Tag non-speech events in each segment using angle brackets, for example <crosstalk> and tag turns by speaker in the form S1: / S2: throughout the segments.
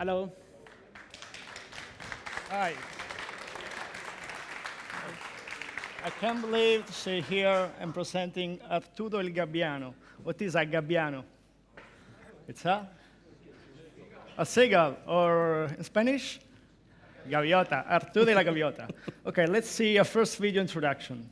S1: Hello.
S2: Hi. I can't believe to say here I'm presenting Arturo il Gabbiano. What is a Gabbiano? It's a, a seagull, or in Spanish, Gaviota, Arturo de la Gaviota. Okay, let's see a first video introduction.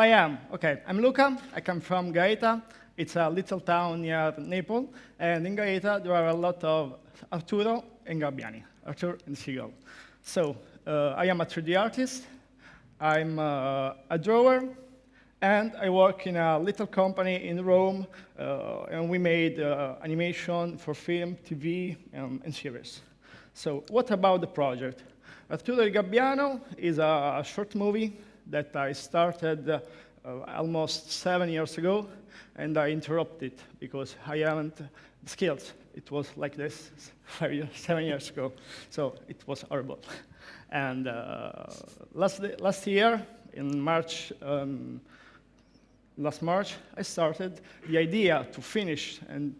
S2: I am? Okay, I'm Luca. I come from Gaeta. It's a little town near Naples. And in Gaeta, there are a lot of Arturo and Gabbiani, Arturo and Seagull. So uh, I am a 3D artist. I'm uh, a drawer. And I work in a little company in Rome. Uh, and we made uh, animation for film, TV, and, and series. So what about the project? Arturo Gabbiano is a short movie that I started uh, almost seven years ago, and I interrupted because I haven't skills. It was like this <laughs> five years, seven years ago, so it was horrible. And uh, last, last year, in March, um, last March, I started the idea to finish and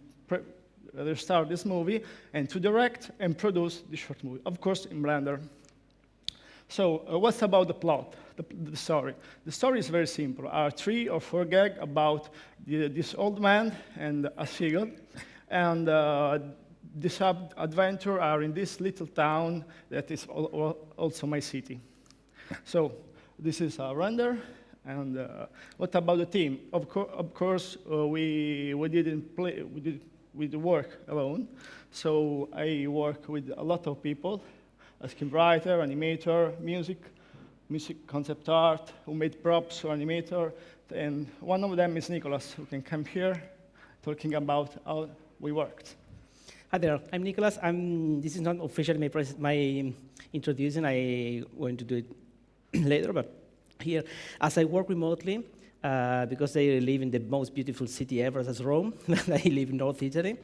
S2: restart this movie and to direct and produce the short movie, of course, in Blender. So uh, what's about the plot, the, the, story? The story is very simple. Are three or four gag about the, this old man and a seagull, and uh, this adventure are in this little town that is also my city. So this is a render, and uh, what about the team? Of, co of course, uh, we, we didn't play, we did, we did work alone. So I work with a lot of people, a screenwriter, animator, music, music concept art, who made props or animator. And one of them is Nicholas, who can come here talking about how we worked.
S1: Hi there, I'm Nicholas. I'm, this is not officially my, my introduction. I'm going to do it <clears throat> later, but here, as I work remotely, uh, because I live in the most beautiful city ever, as Rome, <laughs> I live in North Italy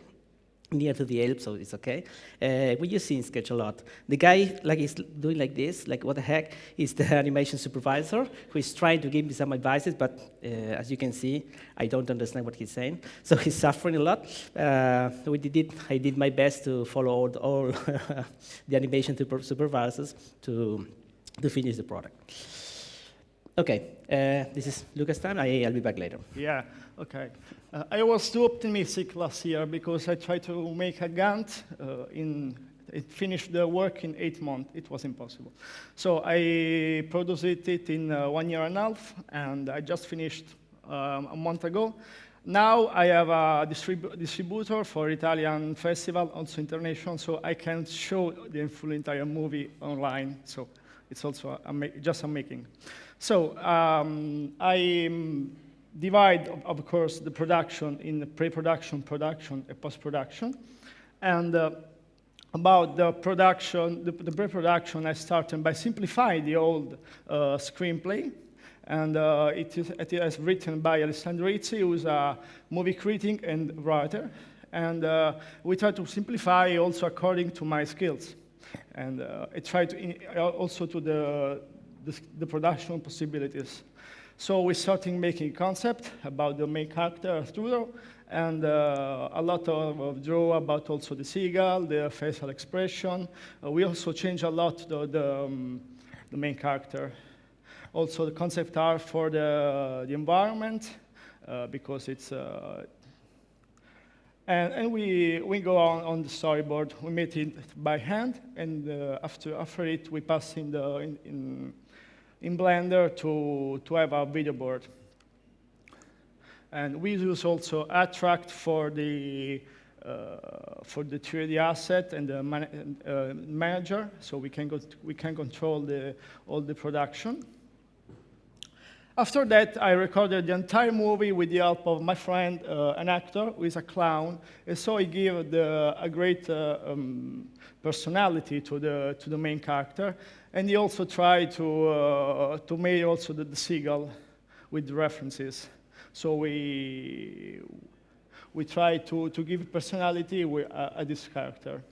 S1: near to the Alps, so it's okay. Uh, we use Sketch a lot. The guy like is doing like this, like what the heck, is the <laughs> animation supervisor who is trying to give me some advices, but uh, as you can see, I don't understand what he's saying. So <laughs> he's suffering a lot. Uh, we did, I did my best to follow all, all <laughs> the animation supervisors to, to finish the product. Okay, uh, this is Lucas' time. I, I'll be back later.
S2: Yeah, okay. Uh, I was too optimistic last year because I tried to make a Gantt uh, in it finished the work in eight months. It was impossible. So I produced it in uh, one year and a half, and I just finished um, a month ago. Now I have a distribu distributor for Italian festival, also international, so I can show the full entire movie online. So it's also a just a making. So um, I divide, of, course, the production in pre-production, production, and post-production. And uh, about the production, the, the pre-production, I started by simplifying the old uh, screenplay. And uh, it, is, it is written by Alessandro Izzi, who is a movie critic and writer. And uh, we try to simplify also according to my skills. And uh, I try to also to the the, the production possibilities. So we started making concept about the main character, Arturo, and uh, a lot of, of, draw about also the seagull, the facial expression. Uh, we also change a lot the, the, um, the, main character. Also the concept art for the, the environment, uh, because it's, uh, and, and, we, we go on, on the storyboard. We made it by hand, and uh, after, after it, we pass in, the, in, in, in Blender to, to have a video board. And we use also Attract for the, uh, for the 3D asset and the man uh, manager, so we can, go we can control the, all the production. After that, I recorded the entire movie with the help of my friend, uh, an actor who is a clown, and so he gave the, a great uh, um, personality to the, to the main character, and he also tried to, uh, to make also the, the seagull with references. So we, we try to, to give personality with, uh, at this character.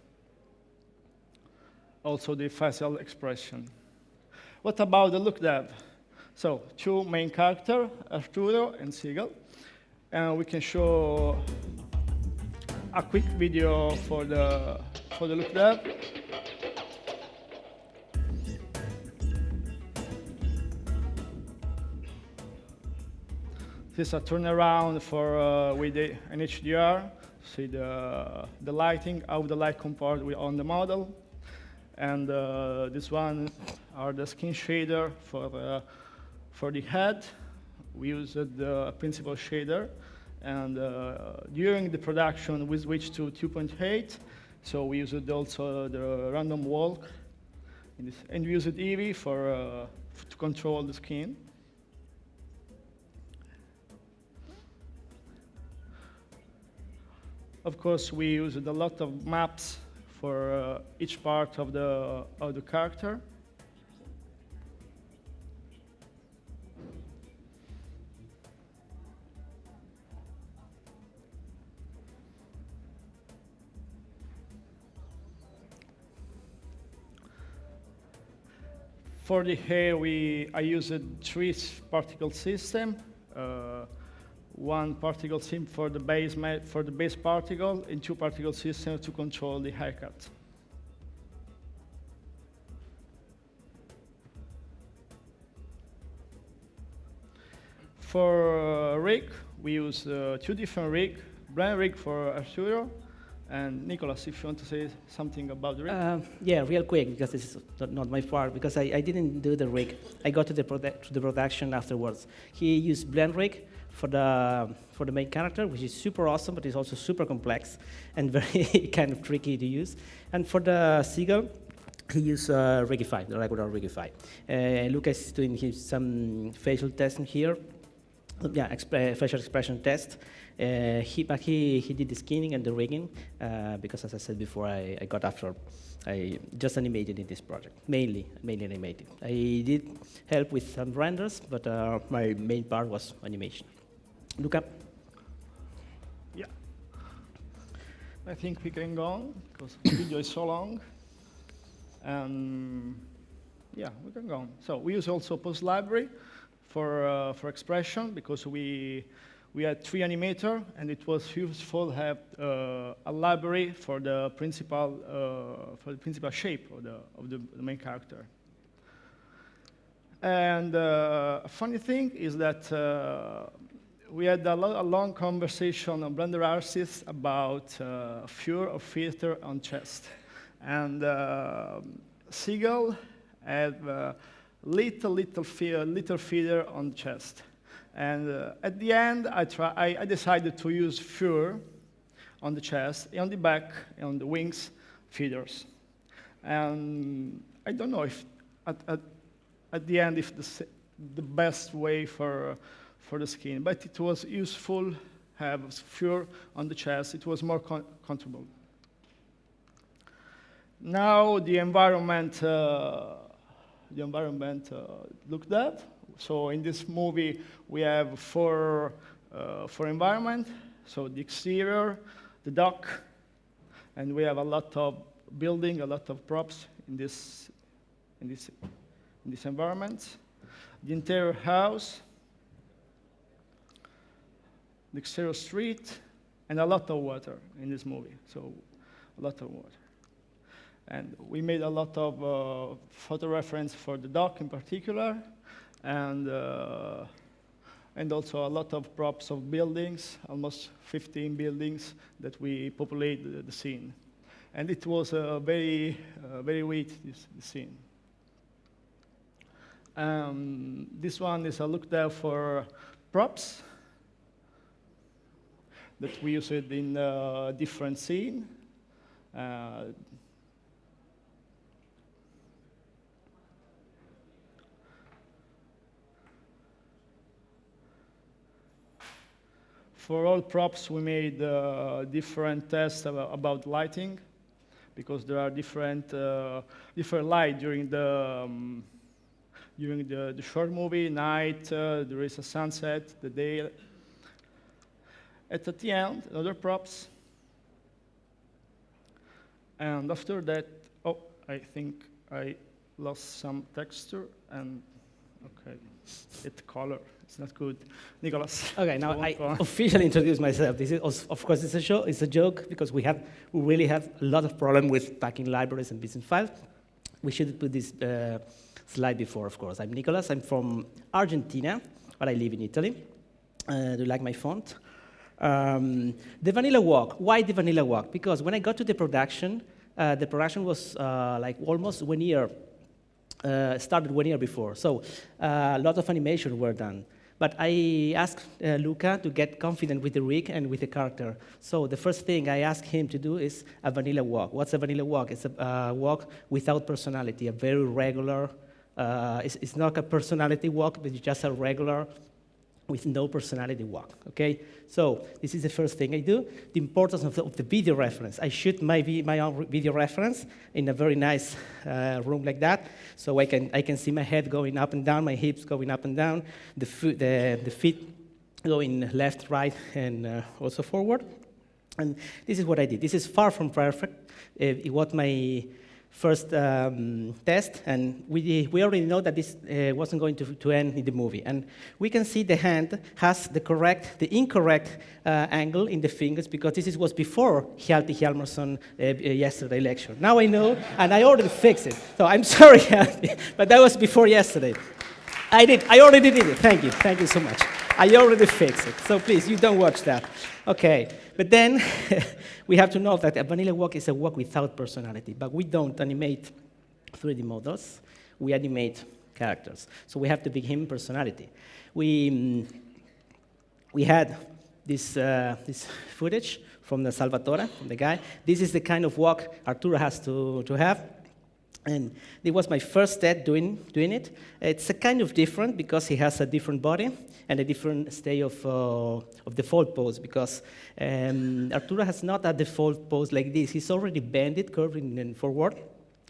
S2: Also the facial expression. What about the look dev? So two main characters, Arturo and Seagull. And we can show a quick video for the, for the look dev. This is a turnaround for uh, with the, an HDR. See the, the lighting, how the light compared with on the model. And uh, this one are the skin shader for, uh, for the head. We used the principal shader. And uh, during the production, we switched to 2.8. So we used also the random walk. And we used Eevee for, uh, to control the skin. Of course, we used a lot of maps for uh, each part of the, of the character. For the hair, we, I used a three particle system. Uh, one particle sim for the base for the base particle and two particle systems to control the haircut. For uh, rig, we use uh, two different rig, BlenRig for Arturo, and Nicholas, if you want to say something about the rig. Uh,
S1: yeah, real quick, because this is not my part, because I, I didn't do the rig. I got to the, to the production afterwards. He used BlenRig, for the, for the main character, which is super awesome, but it's also super complex <laughs> and very <laughs> kind of tricky to use. And for the seagull, he used uh, Rigify, the regular Rigify. Uh, Lucas is doing his, some facial testing here. Yeah, exp facial expression test. Uh, he, but he, he did the skinning and the rigging uh, because, as I said before, I, I got after I just animated in this project, mainly, mainly animated. I did help with some renders, but uh, my main part was animation. Luca?
S2: Yeah. I think we can go on because the video is so long. And yeah, we can go on. So we use also Pose Library for, uh, for expression because we, we had three animator and it was useful to have uh, a library for the principal, uh, for the principal shape of the, of the, the main character. And uh, a funny thing is that uh, we had a, lo a, long conversation on Blender Artist about uh, FUR or filter on chest. And uh, Seagull had little, little, fe little feeder on chest. And uh, at the end, I, try, I, I, decided to use FUR on the chest, on the back, on the wings, feeders. And I don't know if at, at, at the end, if the, the best way for for the skin, but it was useful have fur on the chest. It was more comfortable. Now the environment, uh, the environment uh, looked at. So in this movie, we have four, uh, four environment. So the exterior, the dock, and we have a lot of building, a lot of props in this, in this, in this environment. The interior house, the exterior street, and a lot of water in this movie. So a lot of water. And we made a lot of uh, photo reference for the dock in particular, and, uh, and also a lot of props of buildings, almost 15 buildings that we populate the, scene. And it was a very, uh, very wet, this, this scene. Um, this one is a look there for props that we used in a different scene. For all props, we made uh, different tests about lighting because there are different, uh, different light during the, um, during the, the short movie, night, uh, there is a sunset, the day. At the end, other props. And after that, oh, I think I lost some texture and, okay, it color. It's not good. Nicholas.
S1: Okay, now I officially introduce myself. This is, of course, it's a show. It's a joke because we have, we really have a lot of problem with packing libraries and business files. We should put this uh, slide before, of course. I'm Nicholas. I'm from Argentina, but I live in Italy. Uh, do you like my font? Um, the vanilla walk. Why the vanilla walk? Because when I got to the production, uh, the production was uh, like almost one year uh, started one year before. So uh, a lot of animation were done. But I asked uh, Luca to get confident with the rig and with the character. So the first thing I asked him to do is a vanilla walk. What's a vanilla walk? It's a uh, walk without personality, a very regular, uh, it's, it's, not a personality walk, but it's just a regular with no personality walk, okay? So this is the first thing I do. The importance of the, of the video reference. I shoot my, my own video reference in a very nice uh, room like that, so I can, I can see my head going up and down, my hips going up and down, the, the, the feet going left, right, and uh, also forward. And this is what I did. This is far from perfect. It was my first um, test, and we, we already know that this uh, wasn't going to, to end in the movie. And we can see the hand has the correct, the incorrect uh, angle in the fingers because this is, was before Hjalti Hjalmarsson uh, uh, yesterday lecture. Now I know, and I already fixed it. So I'm <laughs> sorry, Hjalti, but that was before yesterday. I did, I already did it. Thank you, thank you so much. I already fixed it. So please, you don't watch that. Okay, but then <laughs> we have to know that a vanilla walk is a walk without personality, but we don't animate 3D models, we animate characters. So we have to give him personality. We, um, we had this, uh, this footage from the Salvatore, from the guy. This is the kind of walk Arturo has to, to have. And it was my first step doing, doing it. It's a kind of different because he has a different body and a different state of, uh, of default pose because um, Arturo has not a default pose like this. He's already bended, curving and forward.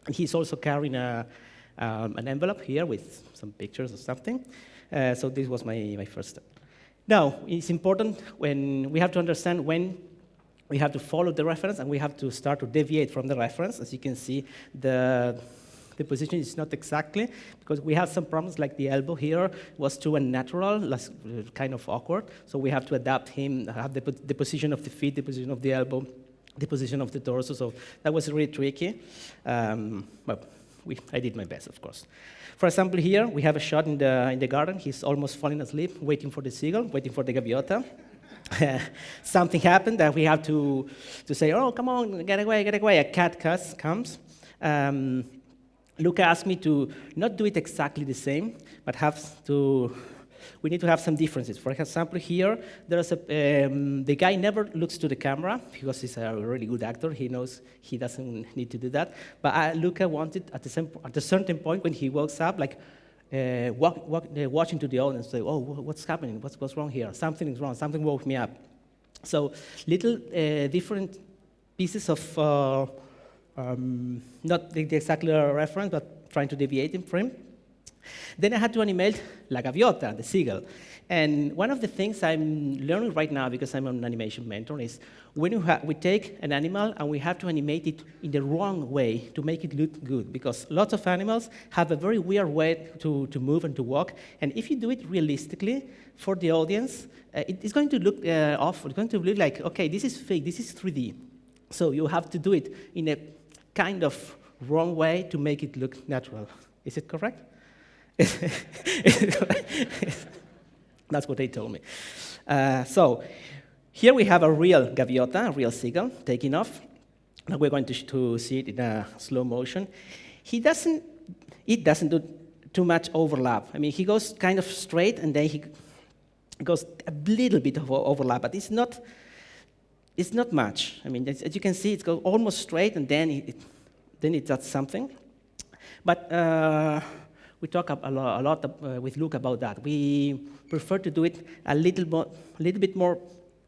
S1: And he's also carrying a, um, an envelope here with some pictures or something. Uh, so this was my, my first step. Now, it's important when we have to understand when we have to follow the reference and we have to start to deviate from the reference. As you can see, the, the position is not exactly, because we have some problems like the elbow here was too unnatural, less, kind of awkward. So we have to adapt him, have the, the position of the feet, the position of the elbow, the position of the torso. So that was really tricky. Um, but we, I did my best, of course. For example, here we have a shot in the, in the garden. He's almost falling asleep, waiting for the seagull, waiting for the gaviota. <laughs> something happened that we have to, to say, oh, come on, get away, get away. A cat cuss comes. Um, Luca asked me to not do it exactly the same, but have to, we need to have some differences. For example, here, there's a, um, the guy never looks to the camera because he's a really good actor. He knows he doesn't need to do that. But uh, Luca wanted at, the same, at a certain point when he wakes up, like, uh, walk, walk, uh, watching to the audience, say, oh, what's happening? What's, what's wrong here? Something is wrong. Something woke me up. So little uh, different pieces of, um, not exactly a reference, but trying to deviate in frame. Then I had to animate La Gaviota, the seagull. And one of the things I'm learning right now, because I'm an animation mentor, is when we take an animal and we have to animate it in the wrong way to make it look good, because lots of animals have a very weird way to, to move and to walk. And if you do it realistically for the audience, uh, it, it's going to look uh, awful. It's going to look like, okay, this is fake, this is 3D. So you have to do it in a kind of wrong way to make it look natural. Is it correct? That's what they told me. Uh, so here we have a real gaviota, a real seagull, taking off. Now we're going to, to see it in a slow motion. He doesn't, it doesn't do too much overlap. I mean, he goes kind of straight and then he goes a little bit of overlap, but it's not, it's not much. I mean, as you can see, it goes almost straight and then it, then it does something. But uh, we talk a lot, a lot uh, with Luca about that. We prefer to do it a little, a little bit more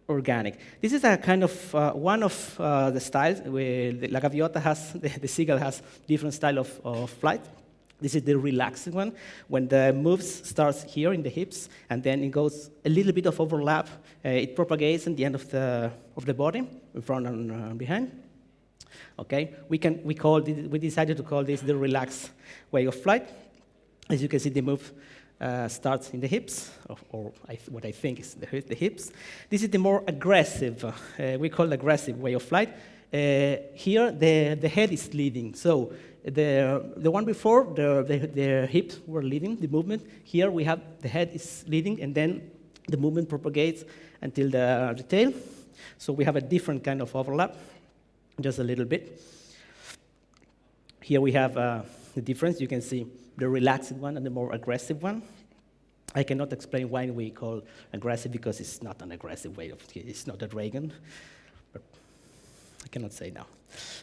S1: organic. This is a kind of uh, one of uh, the styles where the, La Gaviota has, <laughs> the, the, seagull has different style of, of flight. This is the relaxing one, when the moves starts here in the hips, and then it goes a little bit of overlap. Uh, it propagates in the end of the, of the body, in front and uh, behind. Okay, we, can, we, call we decided to call this the relaxed way of flight. As you can see, the move uh, starts in the hips, or, or I what I think is the, the, hips. This is the more aggressive, uh, we call aggressive way of flight. Uh, here, the, the head is leading. So the, the one before, the, the, the hips were leading, the movement. Here we have the head is leading, and then the movement propagates until the, the tail. So we have a different kind of overlap, just a little bit. Here we have uh, the difference. You can see the relaxed one and the more aggressive one. I cannot explain why we call aggressive because it's not an aggressive way of, it's not a dragon, but I cannot say now.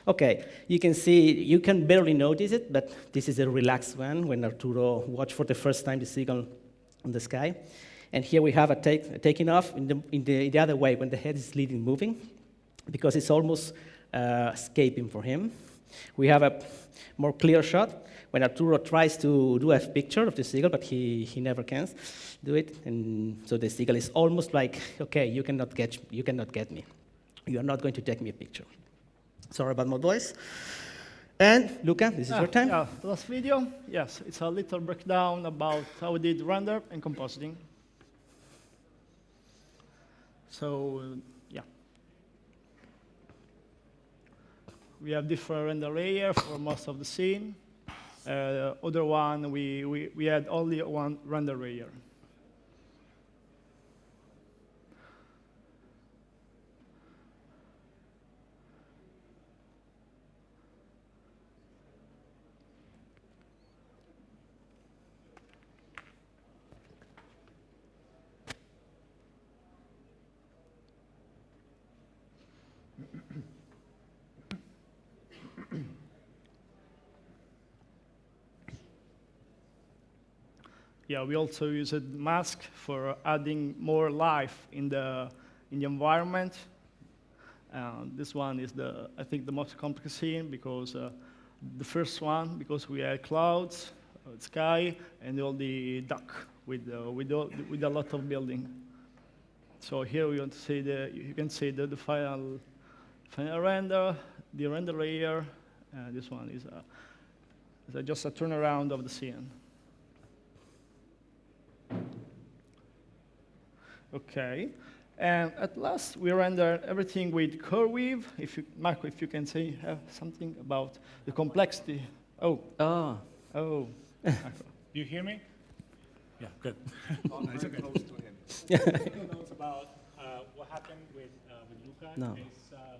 S1: Okay, you can see, you can barely notice it, but this is a relaxed one when Arturo watched for the first time the seagull on the sky. And here we have a, take, a taking off in the, in the, the, other way when the head is leading moving, because it's almost uh, escaping for him. We have a more clear shot when Arturo tries to do a picture of the seagull, but he, he never can do it. And so the seagull is almost like, okay, you cannot, get, you cannot get me. You are not going to take me a picture. Sorry about my voice. And Luca, this is your ah, time.
S2: Yeah, last video, yes, it's a little breakdown about how we did render and compositing. So, yeah. We have different render layer for most of the scene. Uh, other one, we, we, we had only one render layer. Yeah, we also use a mask for adding more life in the, in the environment. Uh, this one is the, I think, the most complex scene because uh, the first one, because we had clouds, uh, sky, and all the duck with, uh, with, all, with a lot of building. So here we want to see the, you can see the, the final, final render, the render layer. Uh, this one is, a, is a, just a turnaround of the scene. Okay. And at last, we render everything with CurveWeave. If you, Marco, if you can say uh, something about the complexity. Oh.
S1: Oh.
S2: Oh.
S3: Do you hear me? Yeah, good. <laughs>
S4: oh, nice okay. close to him. <laughs>
S3: knows about uh, what happened with, uh, with Luca.
S1: No.
S3: Is, uh,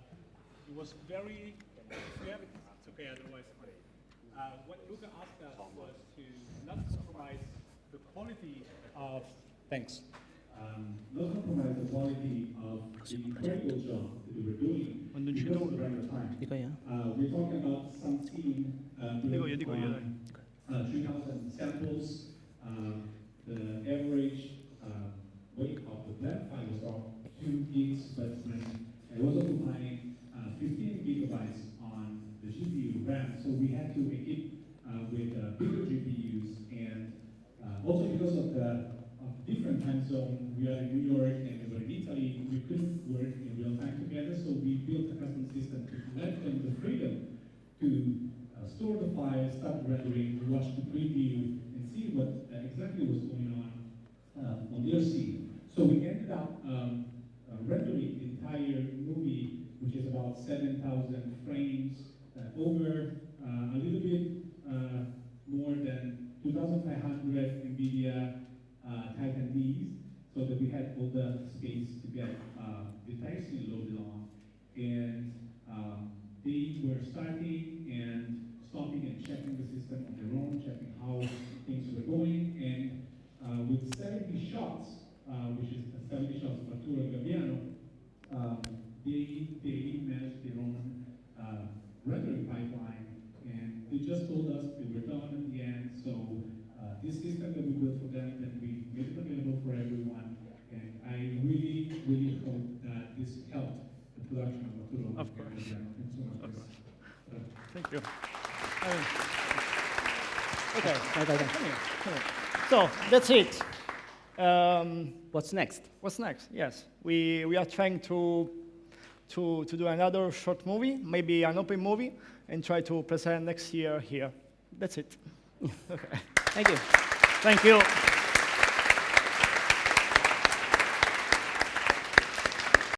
S3: it was very, we it's okay, otherwise. Uh, what Luca asked us was to not compromise the quality of, thanks not compromise the quality of the incredible job that we were doing. Because of the render time. Uh, we're talking about some team uh, dico on, uh, 3,000 samples. Uh, the average uh, weight of the blend file was about 2 gigs, but when I was applying uh, 15 gigabytes on the GPU RAM, so we had to make it uh, with bigger GPUs and zone, we are in New York and we were in Italy, we couldn't work in real time together, so we built a custom system to let them the freedom to uh, store the file, start rendering, watch the preview, and see what uh, exactly was going on uh, on their scene. So we ended up um, uh, rendering the entire movie, which is about 7,000 frames uh, over uh, a little bit uh, more than 2,500 NVIDIA uh, Titan Ds, so that we had all the space to get uh, the entire scene loaded on. And um, they were starting and stopping and checking the system on their own, checking how things were going. And uh, with 70 shots, uh, which is 70 shots of Arturo Gaviano, um, they, they managed their own uh, rendering pipeline, and they just told us they were done at the end. So uh, this system that we built for them, then we made it available for everyone. And I really, really hope that this helped the production of Arturo.
S2: Of course.
S3: And so.
S2: Of course.
S3: So,
S2: Thank you. Okay.
S1: Right, right.
S2: come here, come here. So that's it. Um,
S1: What's next?
S2: what's next? Yes, we, we are trying to, to, to do another short movie, maybe an open movie, and try to present next year here. That's it. <laughs> okay.
S1: Thank you.
S2: Thank you.